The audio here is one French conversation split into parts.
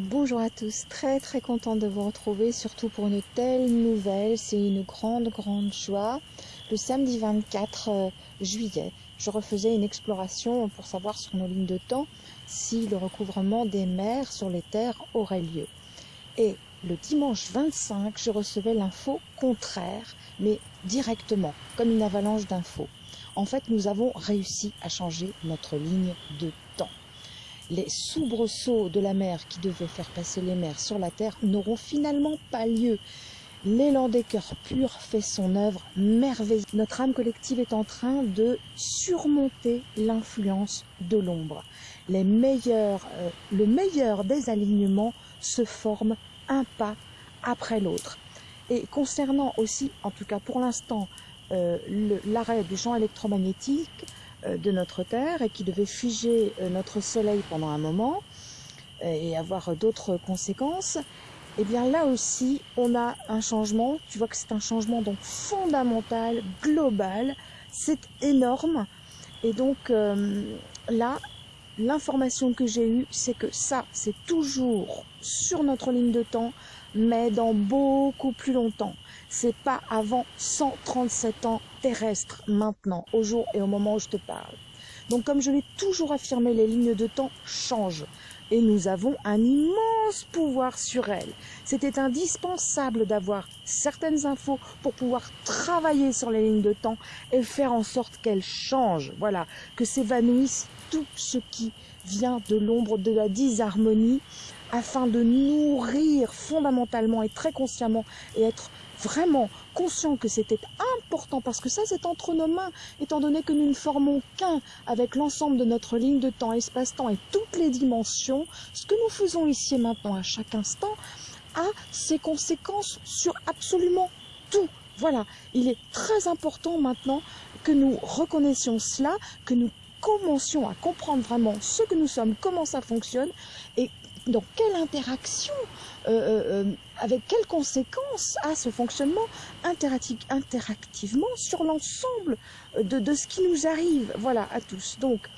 Bonjour à tous, très très contente de vous retrouver, surtout pour une telle nouvelle, c'est une grande grande joie. Le samedi 24 euh, juillet, je refaisais une exploration pour savoir sur nos lignes de temps si le recouvrement des mers sur les terres aurait lieu. Et le dimanche 25, je recevais l'info contraire, mais directement, comme une avalanche d'infos. En fait, nous avons réussi à changer notre ligne de temps les soubresauts de la mer qui devaient faire passer les mers sur la terre n'auront finalement pas lieu. L'élan des cœurs purs fait son œuvre merveilleuse. Notre âme collective est en train de surmonter l'influence de l'ombre. Les meilleurs, euh, le meilleur des alignements se forme un pas après l'autre. Et concernant aussi, en tout cas pour l'instant, euh, l'arrêt du champ électromagnétique, de notre Terre et qui devait figer euh, notre Soleil pendant un moment euh, et avoir d'autres conséquences, eh bien là aussi, on a un changement. Tu vois que c'est un changement donc fondamental, global. C'est énorme. Et donc là, l'information que j'ai eue, c'est que ça, c'est toujours sur notre ligne de temps, mais dans beaucoup plus longtemps. C'est pas avant 137 ans terrestres maintenant, au jour et au moment où je te parle. Donc comme je l'ai toujours affirmé, les lignes de temps changent et nous avons un immense pouvoir sur elles. C'était indispensable d'avoir certaines infos pour pouvoir travailler sur les lignes de temps et faire en sorte qu'elles changent. Voilà, que s'évanouisse tout ce qui vient de l'ombre de la disharmonie afin de nourrir fondamentalement et très consciemment et être vraiment conscient que c'était important parce que ça c'est entre nos mains étant donné que nous ne formons qu'un avec l'ensemble de notre ligne de temps, espace-temps et toutes les dimensions, ce que nous faisons ici et maintenant à chaque instant a ses conséquences sur absolument tout. Voilà, il est très important maintenant que nous reconnaissions cela, que nous commencions à comprendre vraiment ce que nous sommes, comment ça fonctionne et dans quelle interaction, euh, euh, euh, avec quelles conséquences a ce fonctionnement interactivement sur l'ensemble de, ce qui nous arrive, voilà, à tous. Donc,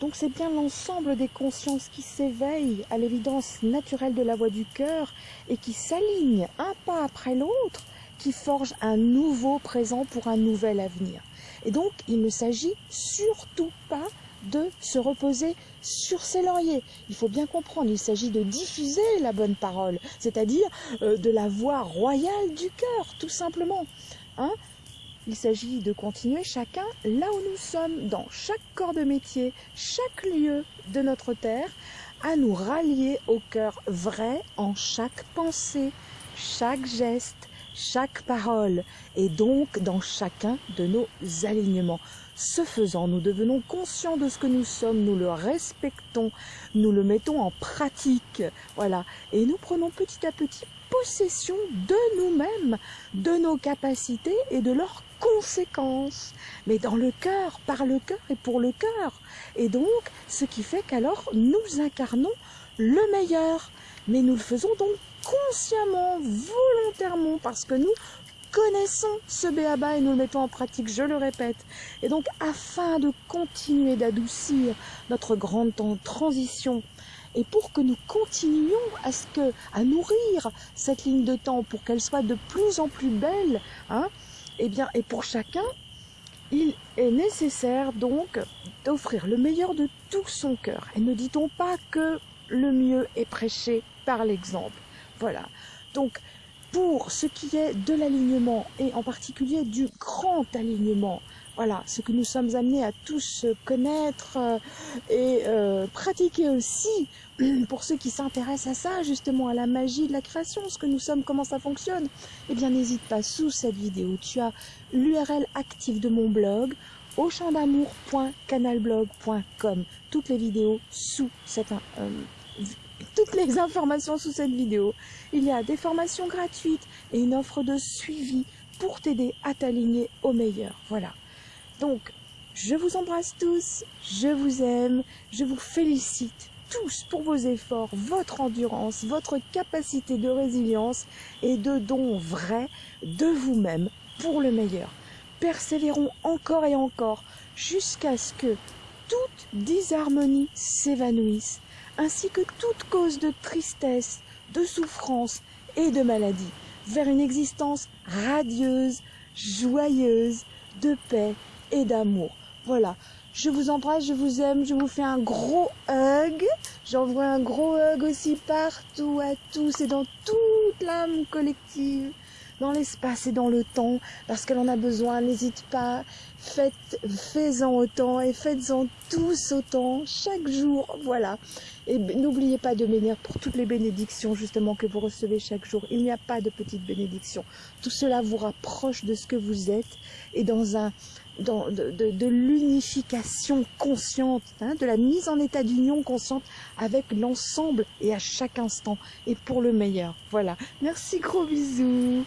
donc c'est bien l'ensemble des consciences qui s'éveillent à l'évidence naturelle de la voix du cœur et qui s'alignent un pas après l'autre, qui forgent un nouveau présent pour un nouvel avenir. Et donc, il ne s'agit surtout pas de se reposer sur ses lauriers. Il faut bien comprendre, il s'agit de diffuser la bonne parole, c'est-à-dire euh, de la voix royale du cœur, tout simplement. Hein il s'agit de continuer chacun là où nous sommes, dans chaque corps de métier, chaque lieu de notre terre, à nous rallier au cœur vrai en chaque pensée, chaque geste, chaque parole, et donc dans chacun de nos alignements. Ce faisant, nous devenons conscients de ce que nous sommes, nous le respectons, nous le mettons en pratique, voilà, et nous prenons petit à petit possession de nous-mêmes, de nos capacités et de leurs conséquences, mais dans le cœur, par le cœur et pour le cœur. Et donc, ce qui fait qu'alors nous incarnons le meilleur, mais nous le faisons donc consciemment, volontairement, parce que nous connaissons ce béaba et nous le mettons en pratique, je le répète. Et donc, afin de continuer d'adoucir notre grande transition, et pour que nous continuions à, ce que, à nourrir cette ligne de temps, pour qu'elle soit de plus en plus belle, hein, et eh bien, et pour chacun, il est nécessaire donc d'offrir le meilleur de tout son cœur. Et ne dit-on pas que le mieux est prêché par l'exemple. Voilà. Donc, pour ce qui est de l'alignement et en particulier du grand alignement. Voilà, ce que nous sommes amenés à tous connaître euh, et euh, pratiquer aussi pour ceux qui s'intéressent à ça, justement à la magie de la création, ce que nous sommes, comment ça fonctionne. Eh bien, n'hésite pas, sous cette vidéo, tu as l'URL active de mon blog auchamdamour.canalblog.com. Toutes les vidéos sous cette euh, toutes les informations sous cette vidéo. Il y a des formations gratuites et une offre de suivi pour t'aider à t'aligner au meilleur. Voilà. Donc, je vous embrasse tous, je vous aime, je vous félicite tous pour vos efforts, votre endurance, votre capacité de résilience et de don vrai de vous-même pour le meilleur. Persévérons encore et encore jusqu'à ce que toute disharmonie s'évanouisse, ainsi que toute cause de tristesse, de souffrance et de maladie, vers une existence radieuse, joyeuse, de paix et d'amour. Voilà, je vous embrasse, je vous aime, je vous fais un gros hug. J'envoie un gros hug aussi partout à tous et dans toute l'âme collective, dans l'espace et dans le temps, parce qu'elle en a besoin. N'hésite pas, faites, faites-en autant et faites-en tous autant chaque jour. Voilà. Et n'oubliez pas de bénir pour toutes les bénédictions justement que vous recevez chaque jour. Il n'y a pas de petites bénédictions. Tout cela vous rapproche de ce que vous êtes et dans un dans, de, de, de l'unification consciente, hein, de la mise en état d'union consciente avec l'ensemble et à chaque instant et pour le meilleur. Voilà. Merci, gros bisous.